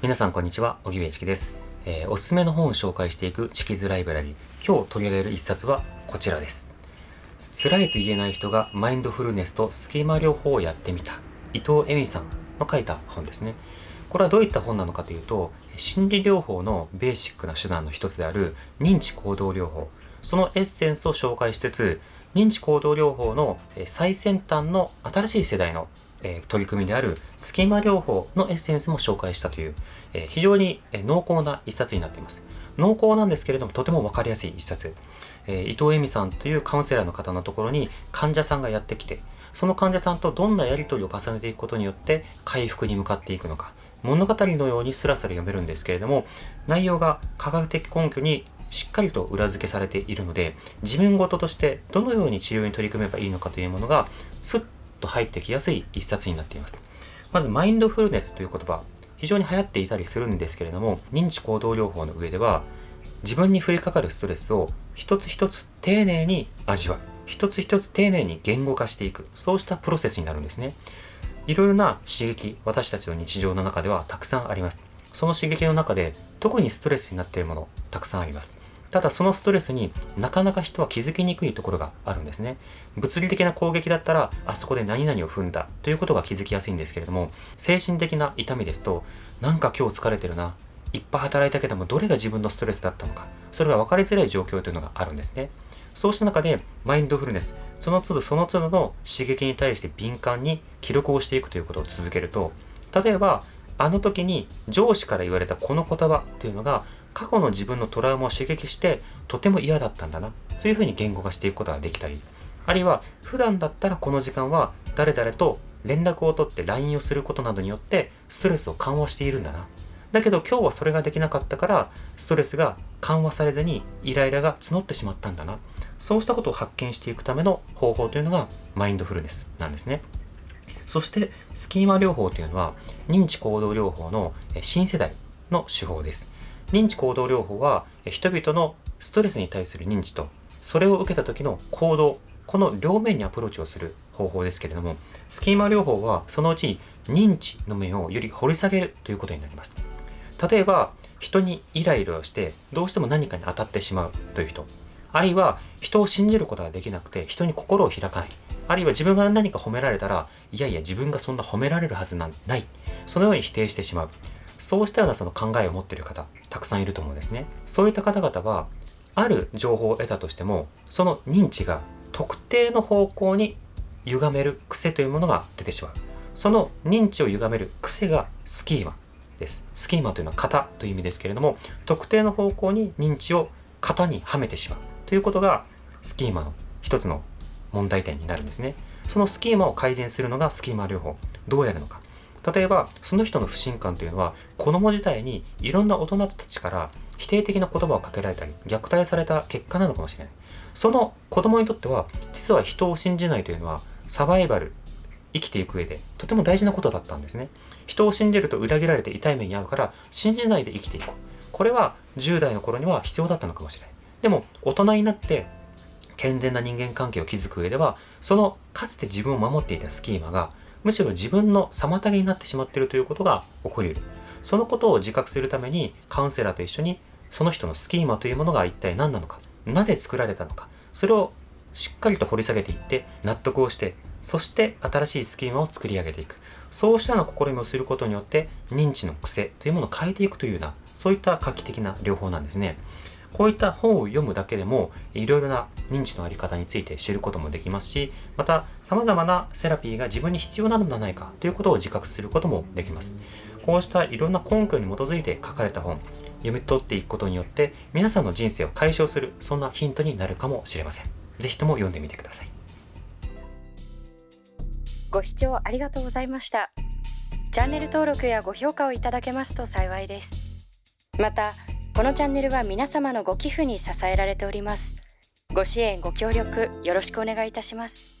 皆さんこんにちは、荻上チキです、えーおすすめの本を紹介していくチキズライブラリー。今日取り上げる一冊はこちらです。辛いと言えない人がマインドフルネスとスキマ療法をやってみた。伊藤恵美さんの書いた本ですね。これはどういった本なのかというと、心理療法のベーシックな手段の一つである認知行動療法。そのエッセンスを紹介しつつ、認知行動療法の最先端の新しい世代のえ取り組みであるスキマ療法のエッセンスも紹介したという、え非常に濃厚な一冊になっています。濃厚なんですけれどもとても分かりやすい一冊。え伊藤恵美さんというカウンセラーの方のところに患者さんがやってきて、その患者さんとどんなやり取りを重ねていくことによって回復に向かっていくのか、物語のようにスラスラ読めるんですけれども、内容が科学的根拠にしっかりと裏付けされているので、自分事としてどのように治療に取り組めばいいのかというものが、スッと入ってきやすい一冊になっています。まず、マインドフルネスという言葉、非常に流行っていたりするんですけれども、認知行動療法の上では、自分に降りかかるストレスを一つ一つ丁寧に味わう。一つ一つ丁寧に言語化していく。そうしたプロセスになるんですね。いろいろな刺激、私たちの日常の中ではたくさんあります。その刺激の中で特にストレスになっているもの、たくさんあります。ただそのストレスになかなか人は気づきにくいところがあるんですね。物理的な攻撃だったらあそこで何々を踏んだということが気づきやすいんですけれども、精神的な痛みですと、なんか今日疲れてるな、いっぱい働いたけどもどれが自分のストレスだったのか、それが分かりづらい状況というのがあるんですね。そうした中でマインドフルネス、その都度その都度の刺激に対して敏感に記録をしていくということを続けると、例えばあの時に上司から言われたこの言葉っていうのが過去の自分のトラウマを刺激してとても嫌だったんだなというふうに言語化していくことができたりあるいは普段だったらこの時間は誰々と連絡を取って LINE をすることなどによってストレスを緩和しているんだな。だけど今日はそれができなかったからストレスが緩和されずにイライラが募ってしまったんだな。そうしたことを発見していくための方法というのがマインドフルネスなんですね。そしてスキーマ療法というのは認知行動療法のえ新世代の手法です。認知行動療法は人々のストレスに対する認知とそれを受けた時の行動この両面にアプローチをする方法ですけれどもスキーマ療法はそのうち認知の面をより掘り下げるということになります。例えば人にイライラをしてどうしても何かに当たってしまうという人あるいは人を信じることができなくて人に心を開かないあるいは自分が何か褒められたらいやいや自分がそんな褒められるはずなんないそのように否定してしまう。そうしたようなその考えを持っている方たくさんいると思うんですね。そういった方々はある情報を得たとしてもその認知が特定の方向に歪める癖というものが出てしまう。その認知を歪める癖がスキーマです。スキーマというのは型という意味ですけれども特定の方向に認知を型にはめてしまう。ということがスキーマの一つの問題点になるんですね。そのスキーマを改善するのがスキーマ療法。どうやるのか。例えばその人の不信感というのは子供時代にいろんな大人たちから否定的な言葉をかけられたり虐待された結果なのかもしれない。その子供にとっては実は人を信じないというのはサバイバル生きていく上でとても大事なことだったんですね。人を信じると裏切られて痛い目に遭うから信じないで生きていこう。これは10代の頃には必要だったのかもしれない。でも大人になって健全な人間関係を築く上ではそのかつて自分を守っていたスキーマがむしろ自分の妨げになってしまっているということが起こり得る。そのことを自覚するためにカウンセラーと一緒にその人のスキーマというものが一体何なのか。なぜ作られたのか。それをしっかりと掘り下げていって納得をしてそして新しいスキーマを作り上げていく。そうしたような試みをすることによって認知の癖というものを変えていくというようなそういった画期的な療法なんですね。こういった本を読むだけでもいろいろな認知のあり方について知ることもできますしまた様々なセラピーが自分に必要なのではないかということを自覚することもできますこうしたいろんな根拠に基づいて書かれた本読み取っていくことによって皆さんの人生を解消するそんなヒントになるかもしれませんぜひとも読んでみてくださいご視聴ありがとうございました。チャンネル登録やご評価をいただけますと幸いです。また、このチャンネルは皆様のご寄付に支えられております。ご支援、ご協力よろしくお願いいたします。